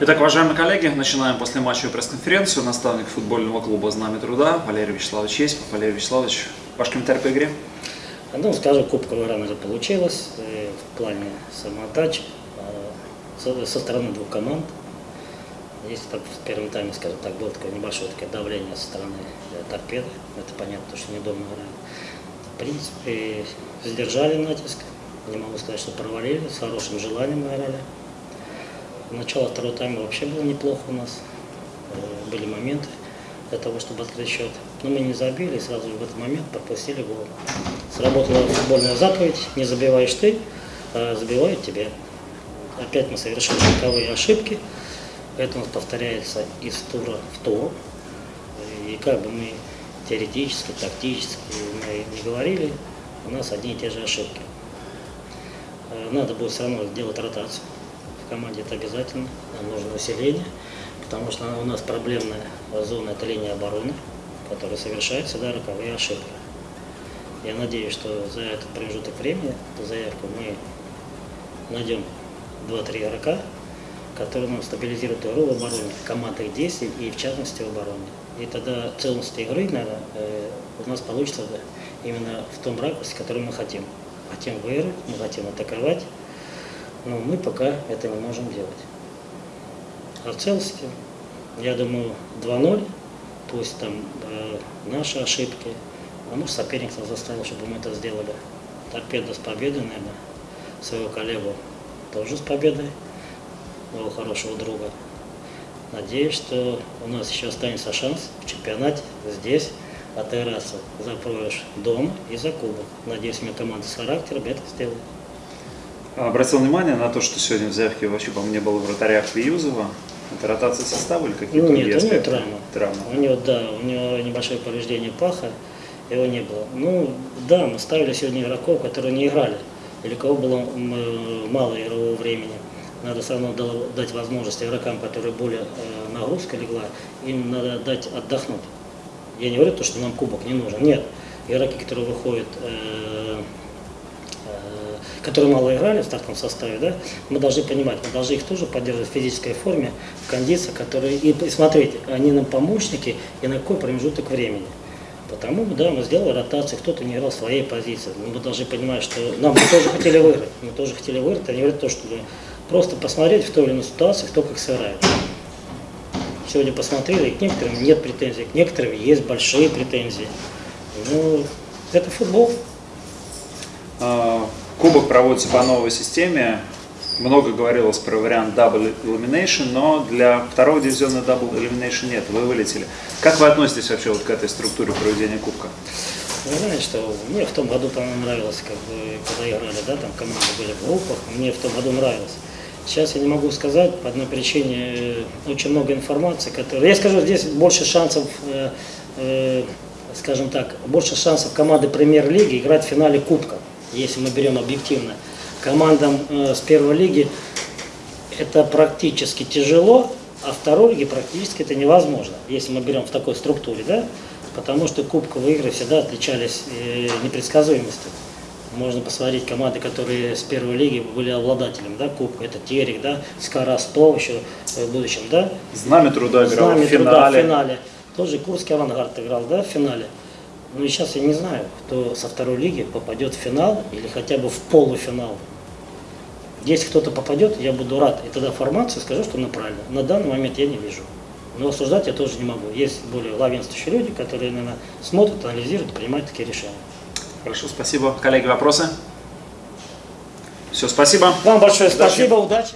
Итак, уважаемые коллеги, начинаем после матча пресс-конференцию. Наставник футбольного клуба «Знамя труда» Валерий Вячеславович Есипов. Валерий Вячеславович, ваш комментарий по игре? Ну, скажем, кубковая же получилась э, в плане самоотдач э, со стороны двух команд. Если так в первом тайме, скажем так, было такое небольшое такое давление со стороны э, торпеды, это понятно, что не дома играли. В принципе, сдержали натиск, не могу сказать, что провалили, с хорошим желанием играли. Начало второго тайма вообще было неплохо у нас, э, были моменты для того, чтобы открыть счет. Но мы не забили, и сразу в этот момент пропустили гол. Сработала футбольная заповедь, не забиваешь ты, а забивают тебе. Опять мы совершили роковые ошибки, это у нас повторяется из тура в тур. И как бы мы теоретически, тактически не говорили, у нас одни и те же ошибки. Э, надо будет все равно сделать ротацию команде, это обязательно, нам нужно усиление потому что у нас проблемная зона – это линия обороны, которая совершает всегда роковые ошибки. Я надеюсь, что за этот промежуток времени, эту заявку, мы найдем 2-3 игрока, которые нам стабилизируют игру в обороне, командных действий и в частности в обороне. И тогда целостность игры, наверное, э, у нас получится именно в том ракурсе, который мы хотим. Хотим выиграть, мы хотим атаковать, но мы пока это не можем делать. А в целости, я думаю, 2-0, пусть там э, наши ошибки, а может соперник нас заставил, чтобы мы это сделали. Торпеда с победой, наверное, своего коллегу тоже с победой, моего хорошего друга. Надеюсь, что у нас еще останется шанс в чемпионате здесь отыграться за проигрыш дома и за кубок. Надеюсь, у меня команда с характером это сделает. Обратил внимание на то, что сегодня в заявке вообще, по-моему, не было вратаря Хвиюзова. Это ротация состава или какие-то ну, нет, у него травма. Травма. У него, да, у него небольшое повреждение паха, его не было. Ну, да, мы ставили сегодня игроков, которые не играли, или кого было мало игрового времени. Надо все равно дать возможность игрокам, которые более э, нагрузка легла, им надо дать отдохнуть. Я не говорю то, что нам кубок не нужен. Нет. Игроки, которые выходят э, которые мало играли в стартовом составе, да, мы должны понимать, мы должны их тоже поддерживать в физической форме, в кондиции, которые, и, смотреть, они нам помощники и на какой промежуток времени. Потому, да, мы сделали ротацию, кто-то не играл в своей позиции. Но мы должны понимать, что нам мы тоже хотели выиграть. Мы тоже хотели выиграть, а не говорить то, что просто посмотреть в той или иной ситуации, кто как сыграет. Сегодня посмотрели, к некоторым нет претензий, к некоторым есть большие претензии. Ну, это футбол. А, Кубок проводится по новой системе. Много говорилось про вариант Double Elimination, но для второго дивизиона Double Elimination нет, вы вылетели. Как вы относитесь вообще вот к этой структуре проведения Кубка? Вы знаете, что мне в том году там нравилось, как бы, когда играли, да, там команды были в группах, мне в том году нравилось. Сейчас я не могу сказать, по одной причине э, очень много информации, которая... Я скажу, здесь больше шансов, э, э, скажем так, больше шансов команды премьер-лиги играть в финале Кубка если мы берем объективно, командам э, с первой лиги это практически тяжело, а второй лиги практически это невозможно, если мы берем в такой структуре, да, потому что кубковые игры всегда отличались э, непредсказуемостью. Можно посмотреть команды, которые с первой лиги были обладателем да, кубка. Это Терек, да, Скара Сто еще в будущем, да. Знамя труда играл Знамя в финале. Труда в финале. Тоже Курский авангард играл, да, в финале. Ну и сейчас я не знаю, кто со второй лиги попадет в финал или хотя бы в полуфинал. Если кто-то попадет, я буду рад. И тогда формацию скажу, что она правильно. На данный момент я не вижу. Но осуждать я тоже не могу. Есть более главенствующие люди, которые, наверное, смотрят, анализируют, принимают такие решения. Хорошо, спасибо. Коллеги, вопросы? Все, спасибо. Вам большое Удачи. спасибо, удачи.